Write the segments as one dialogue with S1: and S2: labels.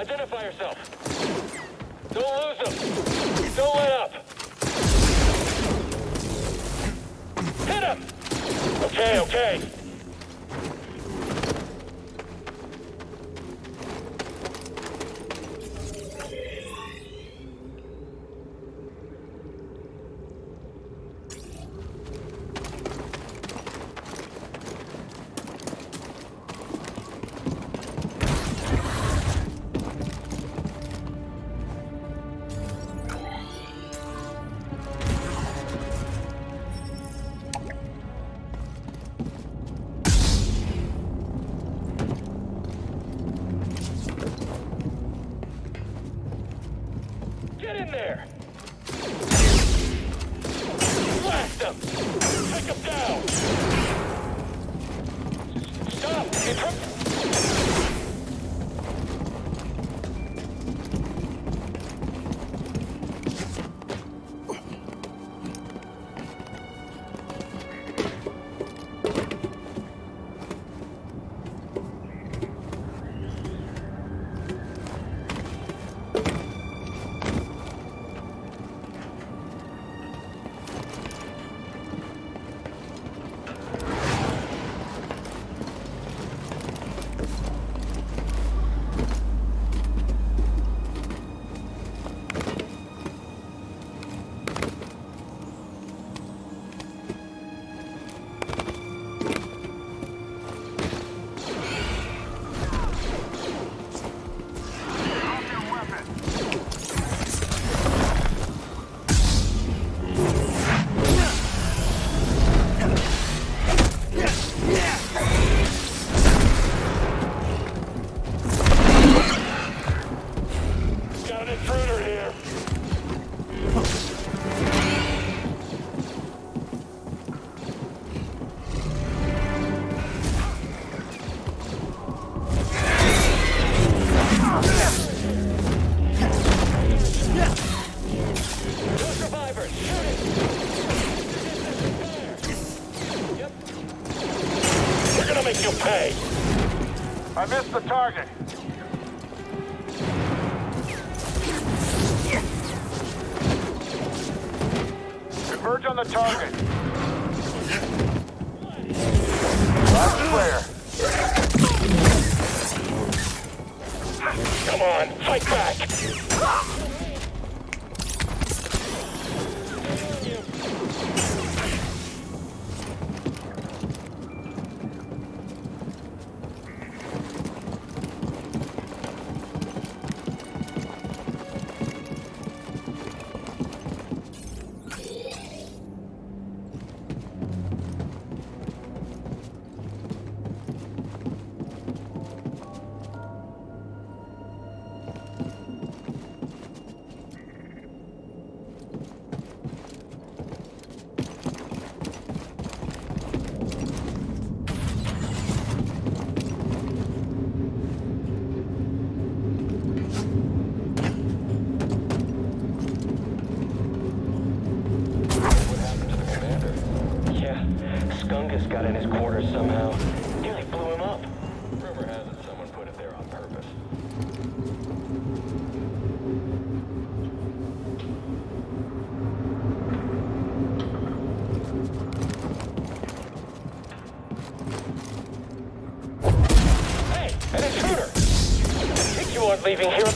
S1: Identify yourself. Don't lose them. Don't let up. Hit him! Okay, okay. Come on, fight back! leaving here.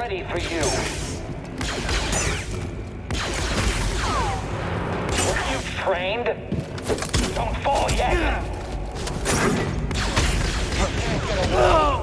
S1: ready for you. Were you trained? Don't fall yet! No!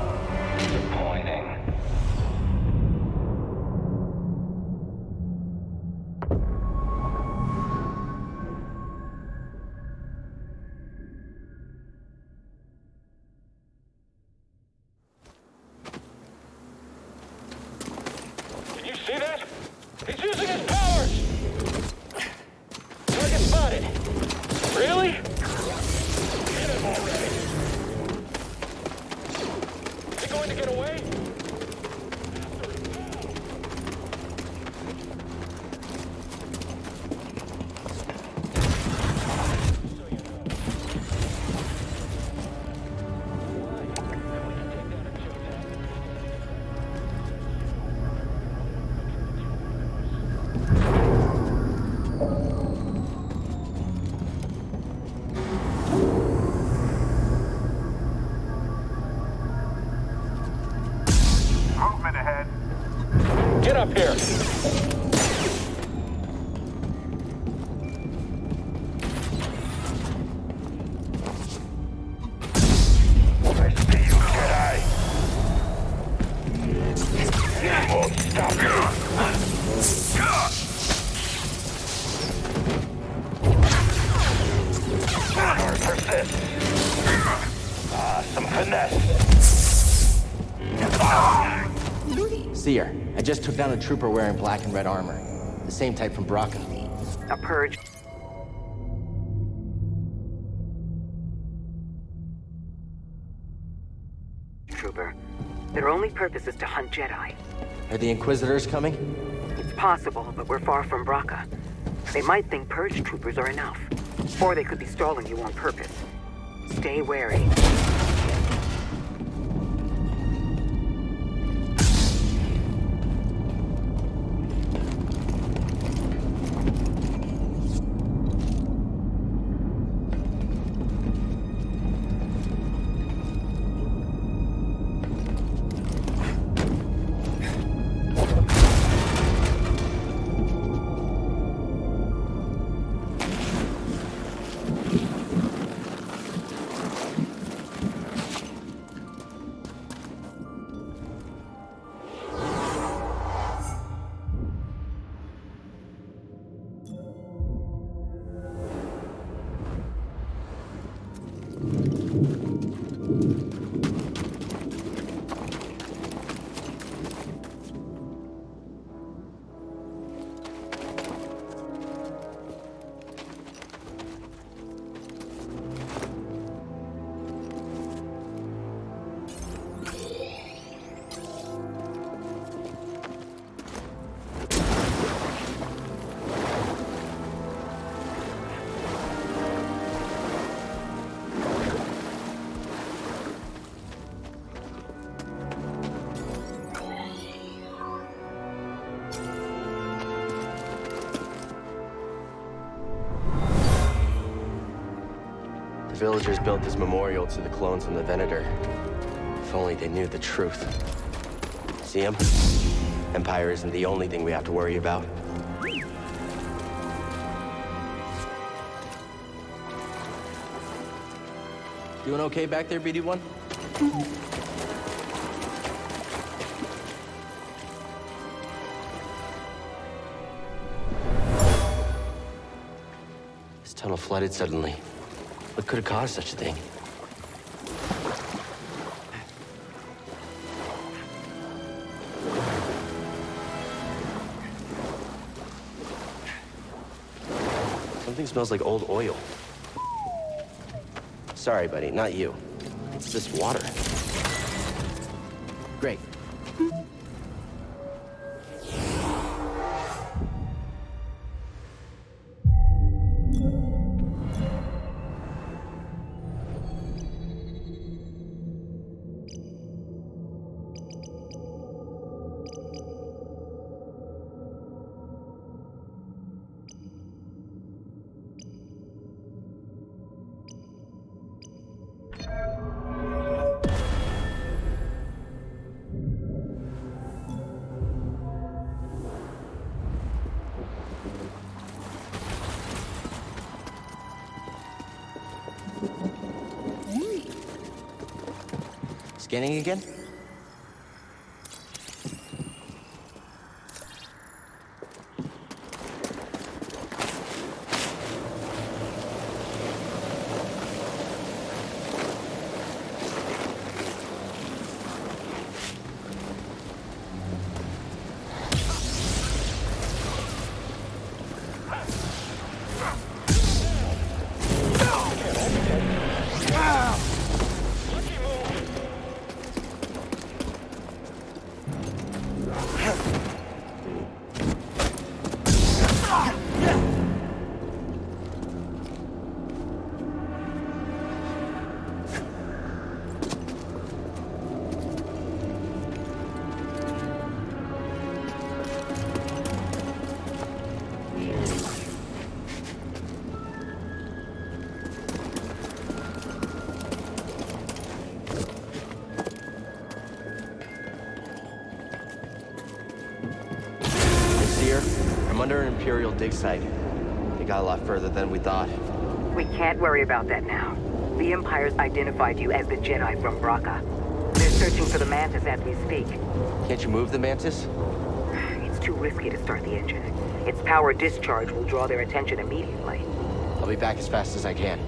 S1: Stop! Power persists. Some finesse.
S2: Cere, I just took down a trooper wearing black and red armor. The same type from Bracca.
S3: A purge. Trooper. Their only purpose is to hunt Jedi.
S2: Are the Inquisitors coming?
S3: Possible, but we're far from Bracca. They might think purge troopers are enough. Or they could be stalling you on purpose. Stay wary.
S2: Villagers built this memorial to the clones from the Venator. If only they knew the truth. See him? Empire isn't the only thing we have to worry about. Doing okay back there, BD1? This tunnel flooded suddenly. What could have caused such a thing? Something smells like old oil. Sorry, buddy, not you. It's this water. Great. Scanning again? Under an Imperial dig site. They got a lot further than we thought.
S3: We can't worry about that now. The Empire's identified you as the Jedi from Bracca. They're searching for the Mantis as we speak.
S2: Can't you move the Mantis?
S3: It's too risky to start the engine. Its power discharge will draw their attention immediately.
S2: I'll be back as fast as I can.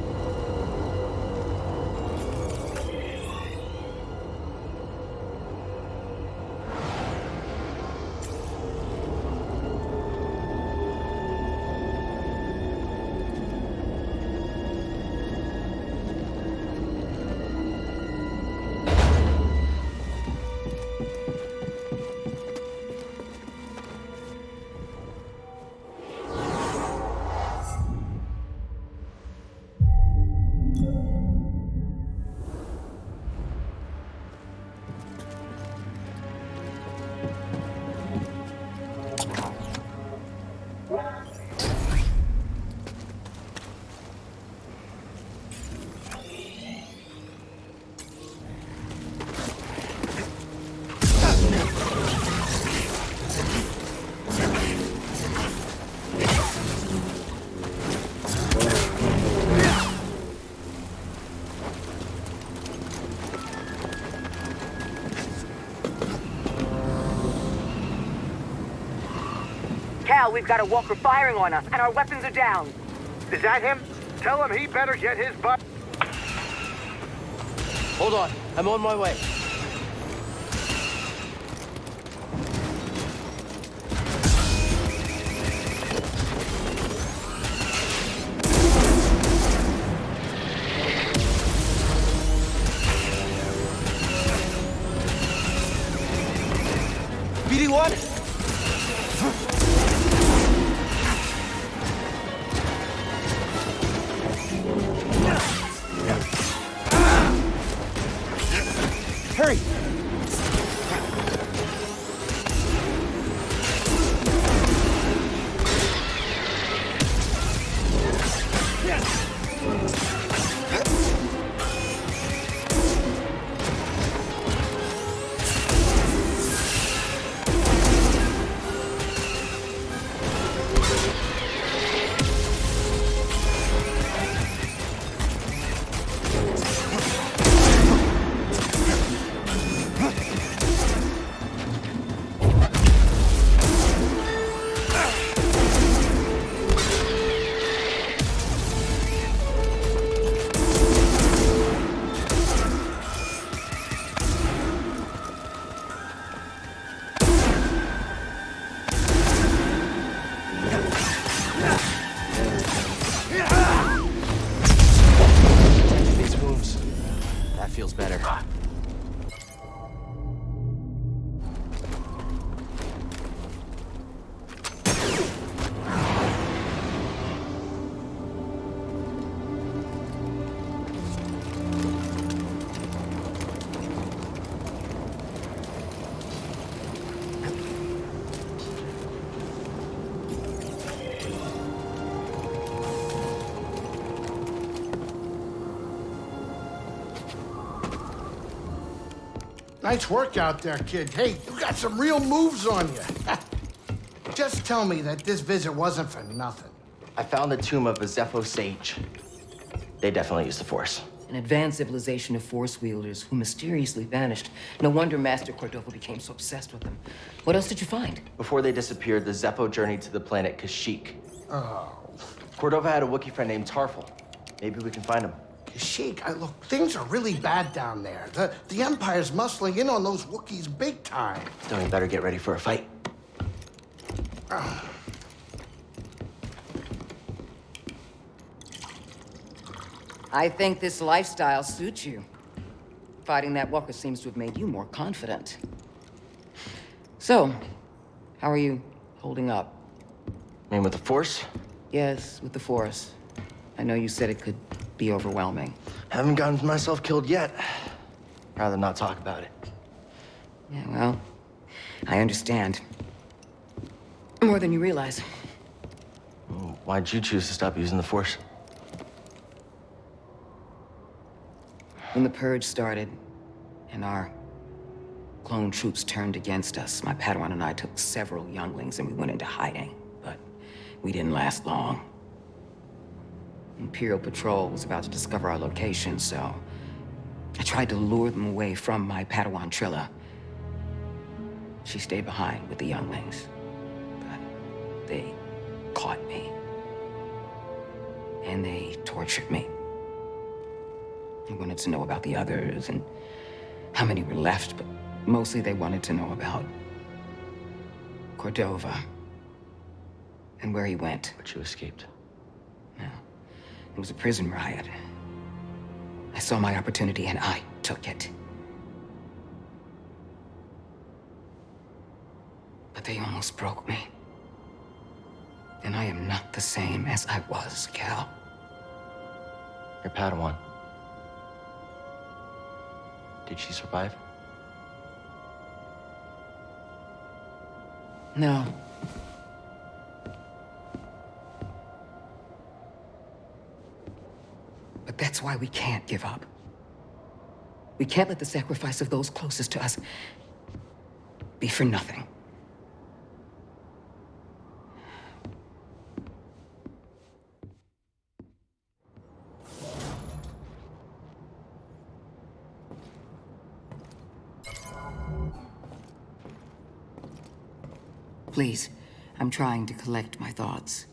S3: Cal, we've got a walker firing on us, and our weapons are down.
S4: Is that him? Tell him he better get his butt.
S2: Hold on, I'm on my way.
S5: Nice work out there, kid. Hey, you got some real moves on you. Just tell me that this visit wasn't for nothing.
S2: I found the tomb of a Zeffo sage. They definitely used the Force.
S3: An advanced civilization of force wielders who mysteriously vanished. No wonder Master Cordova became so obsessed with them. What else did you find?
S2: Before they disappeared, the Zeffo journeyed to the planet Kashyyyk. Oh. Cordova had a Wookiee friend named Tarful. Maybe we can find him.
S5: Sheik, I, look, things are really bad down there. The, the Empire's muscling in on those Wookiees big time.
S2: Then we better get ready for a fight.
S3: I think this lifestyle suits you. Fighting that walker seems to have made you more confident. So, how are you holding up?
S2: I mean, with the Force?
S3: Yes, with the Force. I know you said it could be overwhelming.
S2: Haven't gotten myself killed yet. Rather not talk about it.
S3: Yeah, well, I understand. More than you realize.
S2: Why'd you choose to stop using the Force?
S3: When the Purge started, and our clone troops turned against us, my Padawan and I took several younglings and we went into hiding. But we didn't last long. Imperial Patrol was about to discover our location, so... I tried to lure them away from my Padawan Trilla. She stayed behind with the younglings. But they caught me. And they tortured me. They wanted to know about the others and how many were left, but mostly they wanted to know about Cordova and where he went.
S2: But you escaped.
S3: Yeah. It was a prison riot. I saw my opportunity and I took it. But they almost broke me. And I am not the same as I was, Cal.
S2: Your Padawan. Did she survive?
S3: No. That's why we can't give up. We can't let the sacrifice of those closest to us be for nothing. Please, I'm trying to collect my thoughts.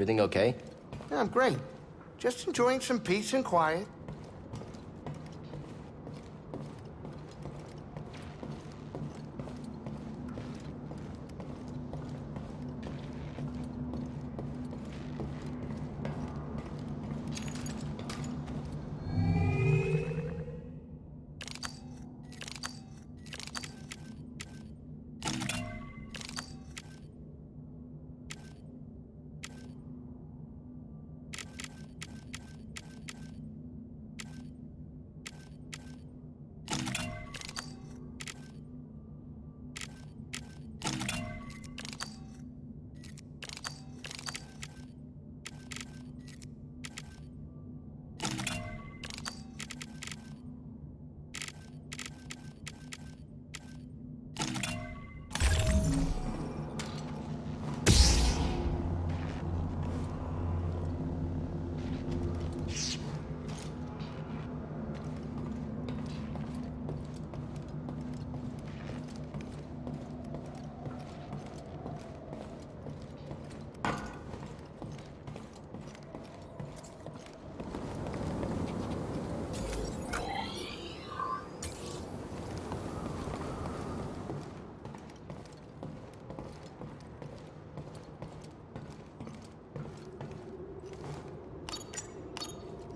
S2: Everything okay?
S5: Yeah, I'm great. Just enjoying some peace and quiet.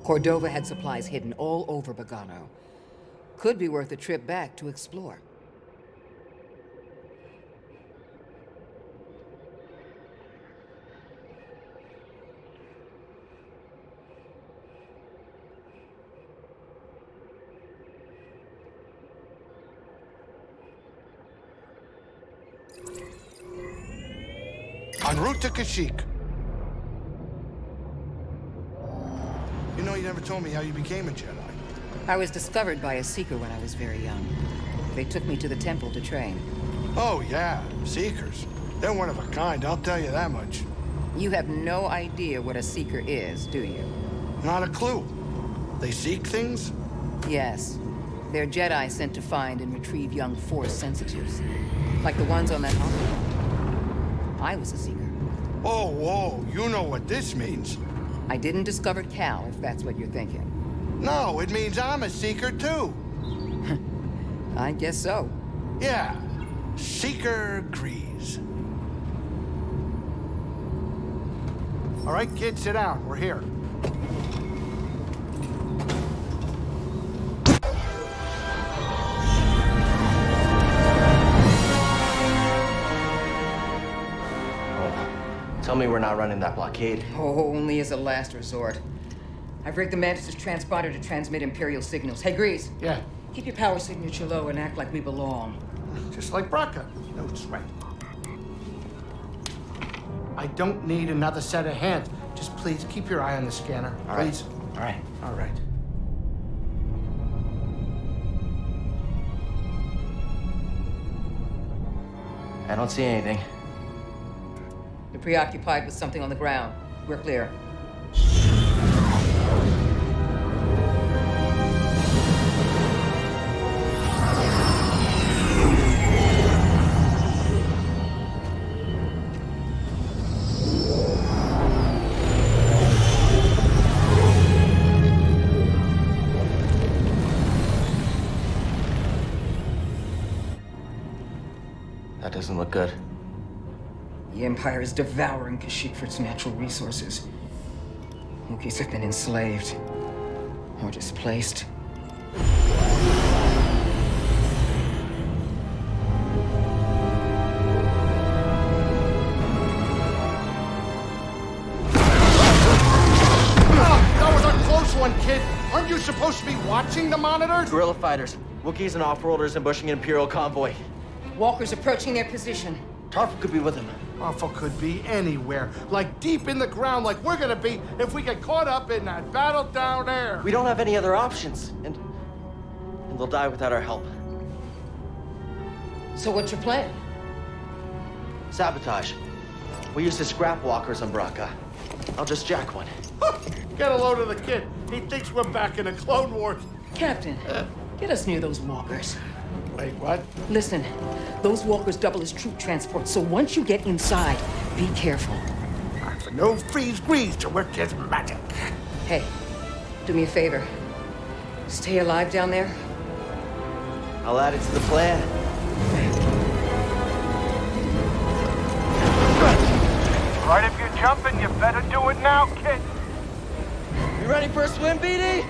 S3: Cordova had supplies hidden all over Bogano. Could be worth a trip back to explore.
S5: En route to Kashyyyk. Never told me how you became a Jedi.
S3: I was discovered by a Seeker when I was very young. They took me to the temple to train.
S5: Oh, yeah, Seekers. They're one of a kind, I'll tell you that much.
S3: You have no idea what a Seeker is, do you?
S5: Not a clue. They seek things?
S3: Yes. They're Jedi sent to find and retrieve young Force sensitives. Like the ones on that island. I was a Seeker.
S5: Oh, whoa, you know what this means.
S3: I didn't discover Cal, if that's what you're thinking.
S5: No, it means I'm a Seeker, too.
S3: I guess so.
S5: Yeah, Seeker Greez. All right, kids, sit down. We're here.
S2: Tell me we're not running that blockade.
S3: Oh, only as a last resort. I've rigged the Mantis' transponder to transmit Imperial signals. Hey, Greez,
S5: Yeah,
S3: keep your power signature low and act like we belong.
S5: just like Bracca. No sweat. I don't need another set of hands. Just please keep your eye on the scanner.
S2: All right.
S5: please.
S2: All right.
S5: All right.
S2: I don't see anything.
S3: You're preoccupied with something on the ground. We're clear.
S2: That doesn't look good.
S3: The Empire is devouring Kashyyyk for its natural resources. Wookiees have been enslaved. Or displaced.
S5: Oh, that was a close one, kid. Aren't you supposed to be watching the monitors?
S2: Guerrilla fighters, Wookiees and off-worlders ambushing an Imperial convoy.
S3: Walkers approaching their position.
S2: Tarful could be with them.
S5: Awful could be anywhere, like deep in the ground, like we're gonna be if we get caught up in that battle down there.
S2: We don't have any other options, and... And they'll die without our help.
S3: So what's your plan?
S2: Sabotage. We used to scrap walkers on Bracca. I'll just jack one.
S5: Get a load of the kid. He thinks we're back in the Clone Wars.
S3: Captain, uh, get us near those walkers.
S5: Wait, what?
S3: Listen, those walkers double as troop transport, so once you get inside, be careful.
S5: Time for no freeze grease to work his magic.
S3: Hey, do me a favor. Stay alive down there.
S2: I'll add it to the plan.
S6: Right, if you're jumping, you better do it now, kid.
S2: You ready for a swim, BD?